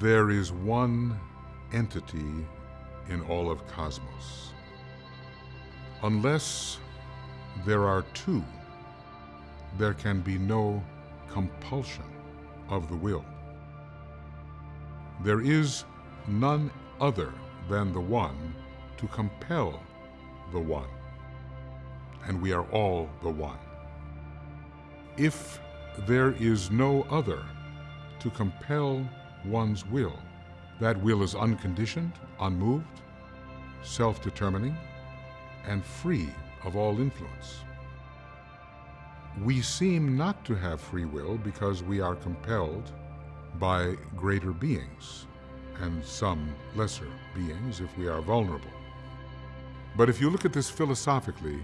There is one entity in all of cosmos. Unless there are two, there can be no compulsion of the will. There is none other than the One to compel the One, and we are all the One. If there is no other to compel one's will, that will is unconditioned, unmoved, self-determining, and free of all influence. We seem not to have free will because we are compelled by greater beings and some lesser beings if we are vulnerable. But if you look at this philosophically,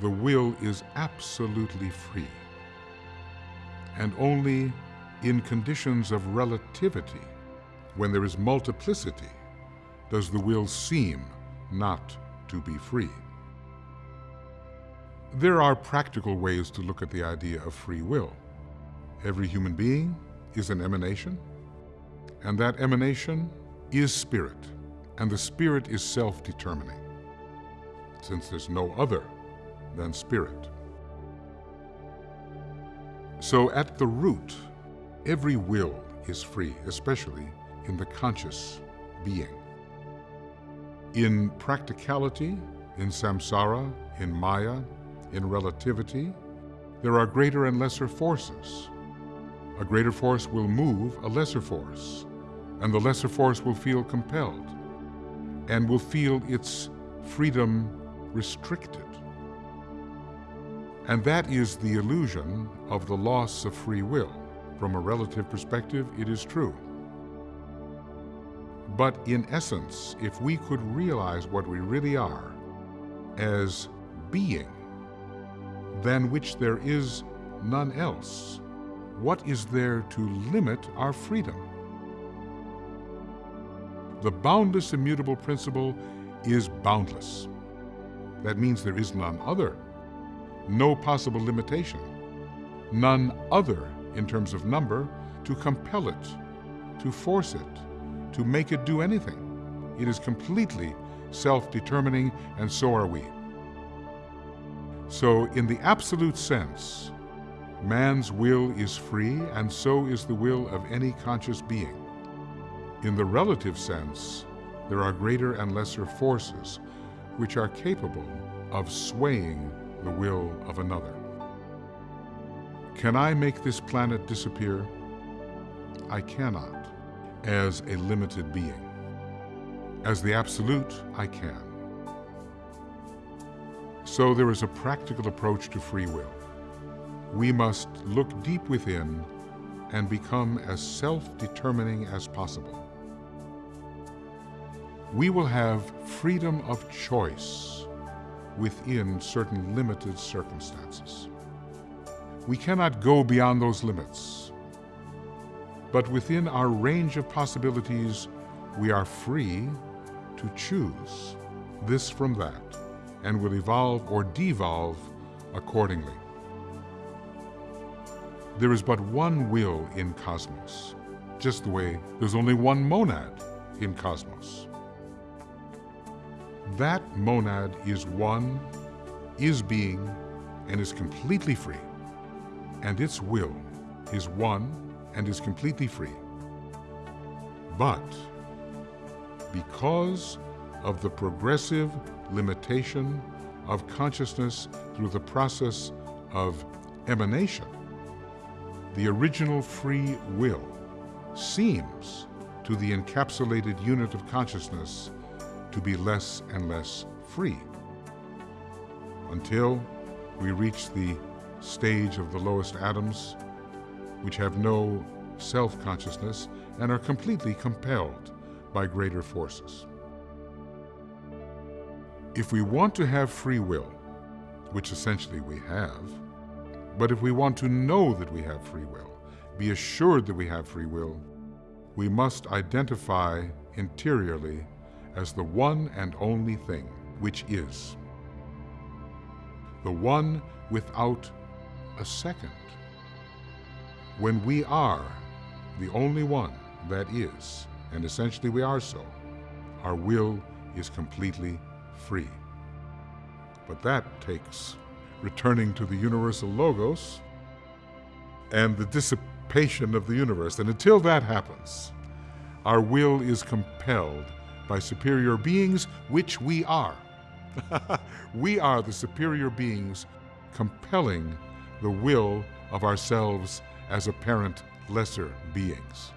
the will is absolutely free. And only in conditions of relativity, when there is multiplicity, does the will seem not to be free. There are practical ways to look at the idea of free will. Every human being is an emanation, and that emanation is spirit, and the spirit is self-determining, since there's no other than spirit. So at the root, every will is free, especially in the conscious being. In practicality, in samsara, in maya, in relativity, there are greater and lesser forces. A greater force will move a lesser force, and the lesser force will feel compelled and will feel its freedom restricted. And that is the illusion of the loss of free will. From a relative perspective, it is true. But in essence, if we could realize what we really are as being, than which there is none else, what is there to limit our freedom? The boundless immutable principle is boundless. That means there is none other, no possible limitation, none other in terms of number to compel it, to force it, to make it do anything. It is completely self-determining, and so are we. So in the absolute sense, man's will is free, and so is the will of any conscious being. In the relative sense, there are greater and lesser forces which are capable of swaying the will of another. Can I make this planet disappear? I cannot, as a limited being. As the Absolute, I can. So there is a practical approach to free will. We must look deep within and become as self-determining as possible we will have freedom of choice within certain limited circumstances. We cannot go beyond those limits. But within our range of possibilities, we are free to choose this from that and will evolve or devolve accordingly. There is but one will in cosmos, just the way there's only one monad in cosmos. That monad is one, is being, and is completely free. And its will is one and is completely free. But because of the progressive limitation of consciousness through the process of emanation, the original free will seems to the encapsulated unit of consciousness to be less and less free until we reach the stage of the lowest atoms, which have no self-consciousness and are completely compelled by greater forces. If we want to have free will, which essentially we have, but if we want to know that we have free will, be assured that we have free will, we must identify interiorly as the one and only thing which is. The one without a second. When we are the only one that is, and essentially we are so, our will is completely free. But that takes returning to the universal logos and the dissipation of the universe. And until that happens, our will is compelled by superior beings, which we are. we are the superior beings compelling the will of ourselves as apparent lesser beings.